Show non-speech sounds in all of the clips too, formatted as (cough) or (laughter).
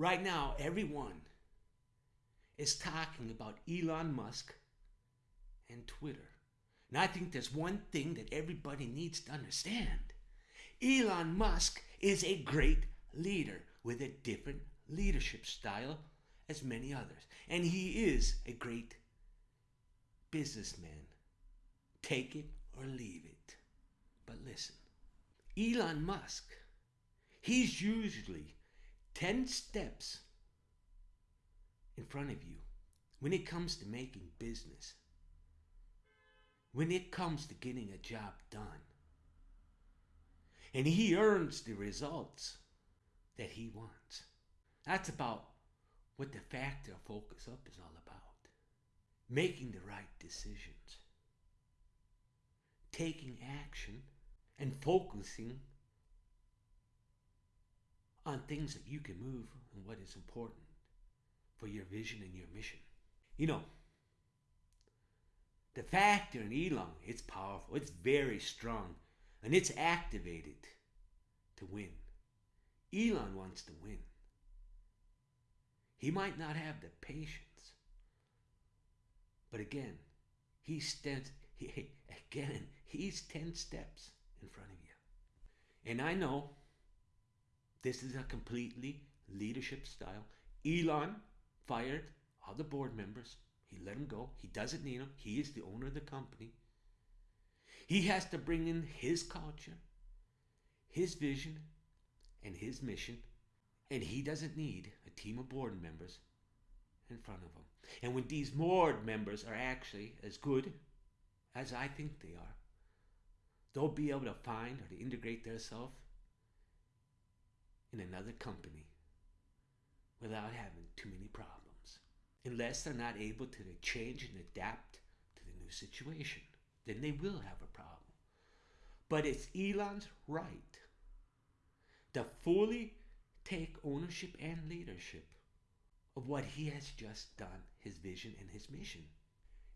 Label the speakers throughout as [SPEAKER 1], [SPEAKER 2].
[SPEAKER 1] Right now, everyone is talking about Elon Musk and Twitter. And I think there's one thing that everybody needs to understand Elon Musk is a great leader with a different leadership style as many others. And he is a great businessman. Take it or leave it. But listen, Elon Musk, he's usually 10 steps in front of you when it comes to making business, when it comes to getting a job done. And he earns the results that he wants. That's about what the factor focus up is all about. Making the right decisions, taking action, and focusing on things that you can move and what is important for your vision and your mission. You know, the factor in Elon, it's powerful, it's very strong, and it's activated to win. Elon wants to win. He might not have the patience, but again, he stands. He, (laughs) again, he's ten steps in front of you, and I know this is a completely leadership style. Elon fired all the board members. He let them go. He doesn't need them. He is the owner of the company. He has to bring in his culture, his vision, and his mission. And he doesn't need a team of board members in front of him. And when these board members are actually as good as I think they are, they'll be able to find or to integrate themselves in another company without having too many problems. Unless they're not able to change and adapt to the new situation, then they will have a problem. But it's Elon's right to fully take ownership and leadership of what he has just done, his vision and his mission.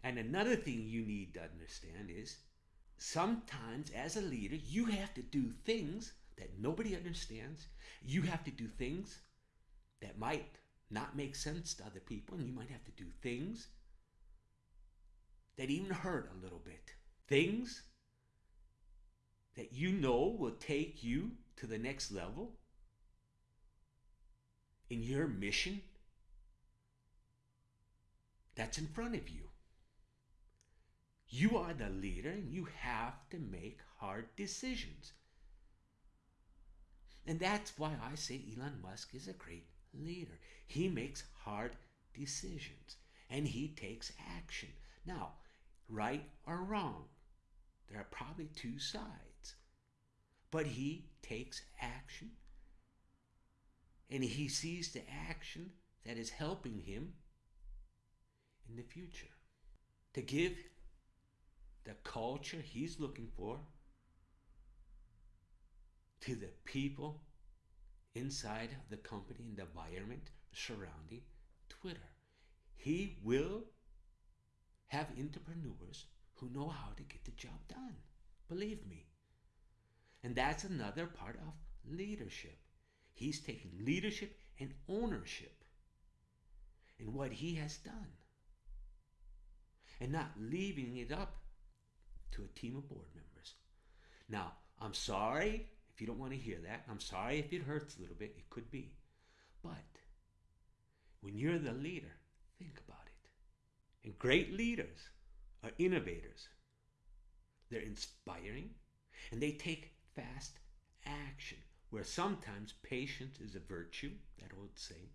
[SPEAKER 1] And another thing you need to understand is sometimes as a leader, you have to do things that nobody understands. You have to do things that might not make sense to other people, and you might have to do things that even hurt a little bit. Things that you know will take you to the next level in your mission that's in front of you. You are the leader and you have to make hard decisions. And that's why I say Elon Musk is a great leader. He makes hard decisions and he takes action. Now, right or wrong, there are probably two sides. But he takes action and he sees the action that is helping him in the future to give the culture he's looking for to the people inside the company and the environment surrounding Twitter. He will have entrepreneurs who know how to get the job done. Believe me. And that's another part of leadership. He's taking leadership and ownership in what he has done and not leaving it up to a team of board members. Now, I'm sorry if you don't want to hear that. I'm sorry if it hurts a little bit. It could be. But when you're the leader, think about it. And great leaders are innovators. They're inspiring and they take fast action where sometimes patience is a virtue, that old saying.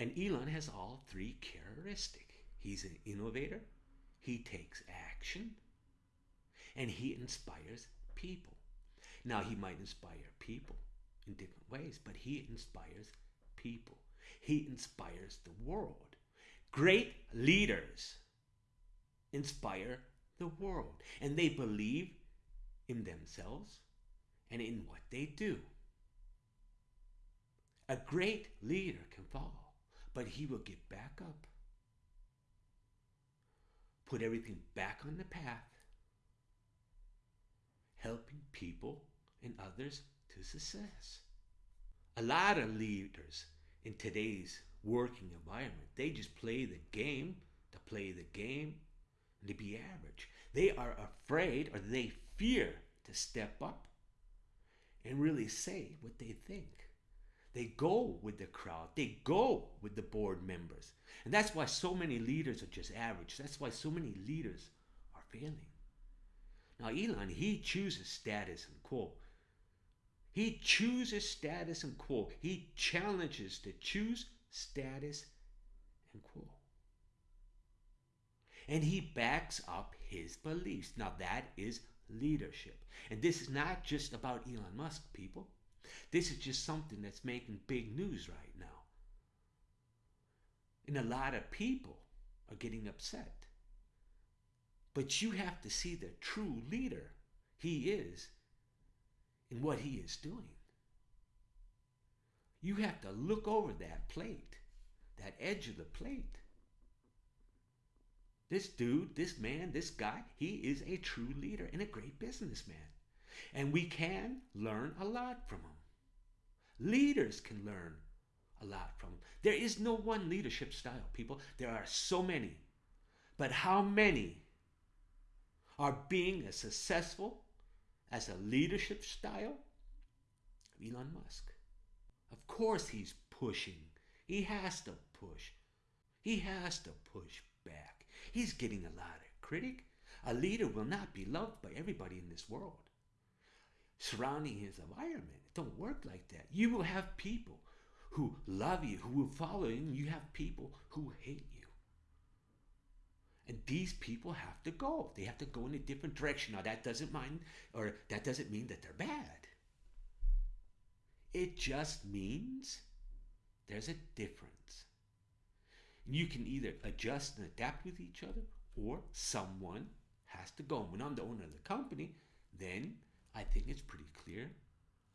[SPEAKER 1] And Elon has all three characteristics. He's an innovator, he takes action, and he inspires people. Now, he might inspire people in different ways, but he inspires people. He inspires the world. Great leaders inspire the world, and they believe in themselves and in what they do. A great leader can fall, but he will get back up, put everything back on the path, helping people and others to success. A lot of leaders in today's working environment, they just play the game to play the game and to be average. They are afraid or they fear to step up and really say what they think. They go with the crowd. They go with the board members. And that's why so many leaders are just average. That's why so many leaders are failing. Now, Elon, he chooses status and quo. He chooses status and quo. He challenges to choose status and quo. And he backs up his beliefs. Now, that is leadership. And this is not just about Elon Musk, people. This is just something that's making big news right now. And a lot of people are getting upset. But you have to see the true leader he is in what he is doing. You have to look over that plate, that edge of the plate. This dude, this man, this guy, he is a true leader and a great businessman. And we can learn a lot from him. Leaders can learn a lot from him. There is no one leadership style, people. There are so many. But how many are being as successful as a leadership style of Elon Musk? Of course he's pushing. He has to push. He has to push back. He's getting a lot of critic. A leader will not be loved by everybody in this world. Surrounding his environment, it don't work like that. You will have people who love you, who will follow you, and you have people who hate you. And these people have to go. They have to go in a different direction. Now that doesn't mind or that doesn't mean that they're bad. It just means there's a difference. You can either adjust and adapt with each other, or someone has to go. When I'm the owner of the company, then I think it's pretty clear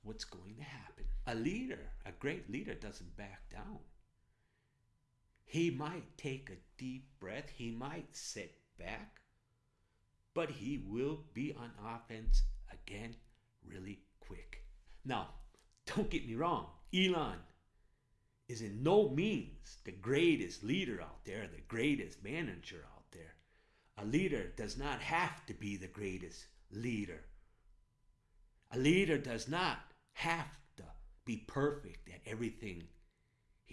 [SPEAKER 1] what's going to happen. A leader, a great leader, doesn't back down. He might take a deep breath, he might sit back, but he will be on offense again really quick. Now, don't get me wrong, Elon is in no means the greatest leader out there, the greatest manager out there. A leader does not have to be the greatest leader. A leader does not have to be perfect at everything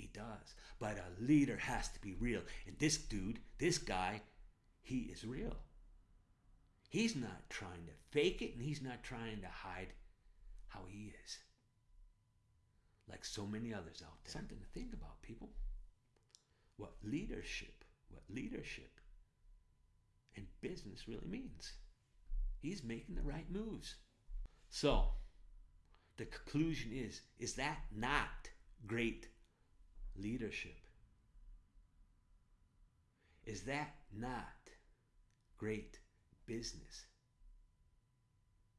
[SPEAKER 1] he does. But a leader has to be real. And this dude, this guy, he is real. He's not trying to fake it and he's not trying to hide how he is like so many others out there. Something to think about, people. What leadership, what leadership and business really means. He's making the right moves. So, the conclusion is is that not great leadership? Is that not great business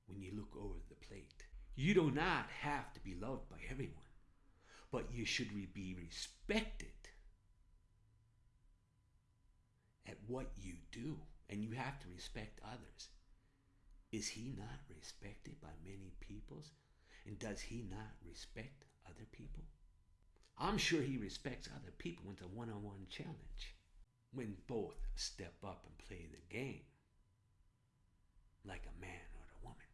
[SPEAKER 1] when you look over the plate? You do not have to be loved by everyone but you should be respected at what you do, and you have to respect others. Is he not respected by many peoples? And does he not respect other people? I'm sure he respects other people it's a one on one challenge. When both step up and play the game like a man or a woman.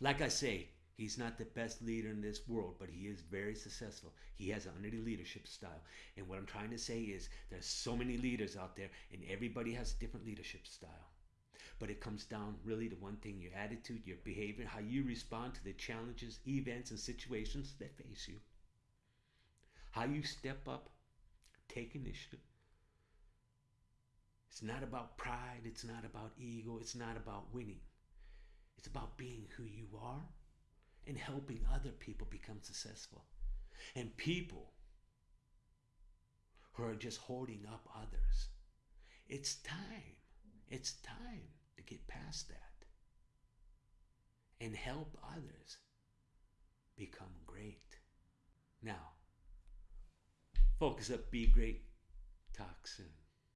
[SPEAKER 1] Like I say, He's not the best leader in this world, but he is very successful. He has an under leadership style. And what I'm trying to say is there's so many leaders out there and everybody has a different leadership style. But it comes down really to one thing your attitude, your behavior, how you respond to the challenges, events, and situations that face you. How you step up, take initiative. It's not about pride, it's not about ego, it's not about winning. It's about being who you are and helping other people become successful. And people who are just holding up others. It's time. It's time to get past that and help others become great. Now, focus up, be great, talk soon.